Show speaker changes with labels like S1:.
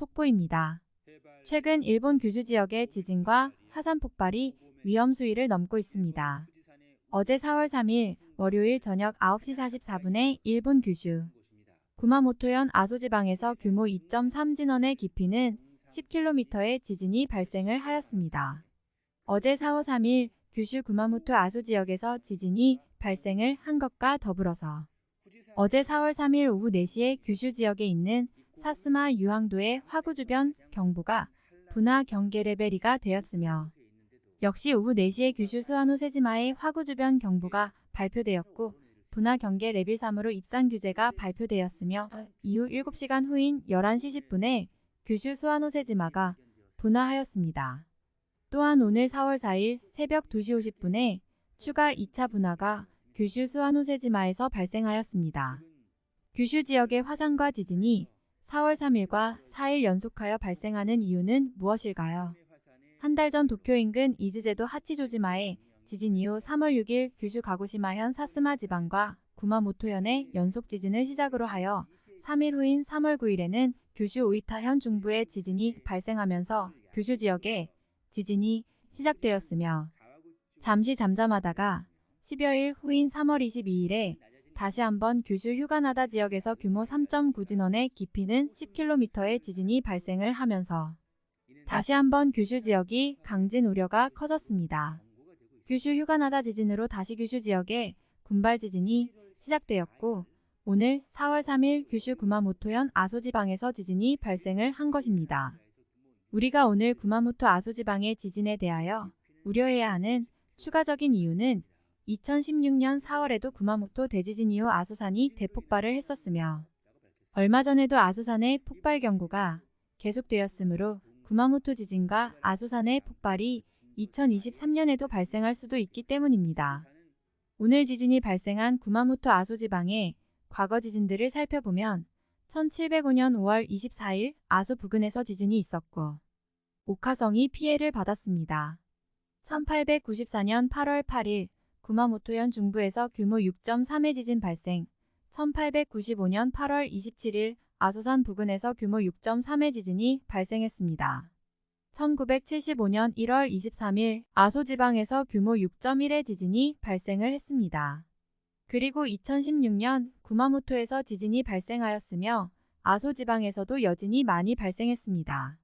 S1: 속보입니다. 최근 일본 규슈 지역의 지진과 화산 폭발이 위험 수위를 넘고 있습니다. 어제 4월 3일 월요일 저녁 9시 44분에 일본 규슈 구마모토현 아소지방에서 규모 2.3 진원의 깊이는 10km의 지진이 발생을 하였습니다. 어제 4월 3일 규슈 구마모토 아소 지역에서 지진이 발생을 한 것과 더불어서 어제 4월 3일 오후 4시에 규슈 지역에 있는 사쓰마 유황도의 화구 주변 경보가 분화 경계 레벨 2가 되었으며 역시 오후 4시에 규슈 스와노세지마의 화구 주변 경보가 발표되었고 분화 경계 레벨 3으로 입산 규제가 발표되었으며 이후 7시간 후인 11시 10분에 규슈 스와노세지마가 분화하였습니다. 또한 오늘 4월 4일 새벽 2시 50분에 추가 2차 분화가 규슈 수와노 세지마에서 발생하였습니다. 규슈 지역의 화산과 지진이 4월 3일과 4일 연속하여 발생하는 이유는 무엇일까요? 한 달 전 도쿄 인근 이즈제도 하치조지마에 지진 이후 3월 6일 규슈 가고시마현 사스마 지방과 구마모토현의 연속 지진을 시작으로 하여 3일 후인 3월 9일에는 규슈 오이타현 중부의 지진이 발생하면서 규슈 지역에 지진이 시작되었으며 잠시 잠잠하다가 10여일 후인 3월 22일에 다시 한번 규슈 휴가나다 지역에서 규모 3.9 진원의 깊이는 10km의 지진이 발생을 하면서 다시 한번 규슈 지역이 강진 우려가 커졌습니다. 규슈 휴가나다 지진으로 다시 규슈 지역에 군발 지진이 시작되었고 오늘 4월 3일 규슈 구마모토현 아소지방에서 지진이 발생을 한 것입니다. 우리가 오늘 구마모토 아소지방의 지진에 대하여 우려해야 하는 추가적인 이유는 2016년 4월에도 구마모토 대지진 이후 아소산이 대폭발을 했었으며 얼마 전에도 아소산의 폭발 경고가 계속되었으므로 구마모토 지진과 아소산의 폭발이 2023년에도 발생할 수도 있기 때문입니다. 오늘 지진이 발생한 구마모토 아소 지방의 과거 지진들을 살펴보면 1705년 5월 24일 아소 부근에서 지진이 있었고 오카성이 피해를 받았습니다. 1894년 8월 8일 구마모토현 중부에서 규모 6.3의 지진 발생 1895년 8월 27일 아소산 부근에서 규모 6.3의 지진이 발생했습니다. 1975년 1월 23일 아소지방에서 규모 6.1의 지진이 발생을 했습니다. 그리고 2016년 구마모토에서 지진이 발생하였으며 아소지방에서도 여진이 많이 발생했습니다.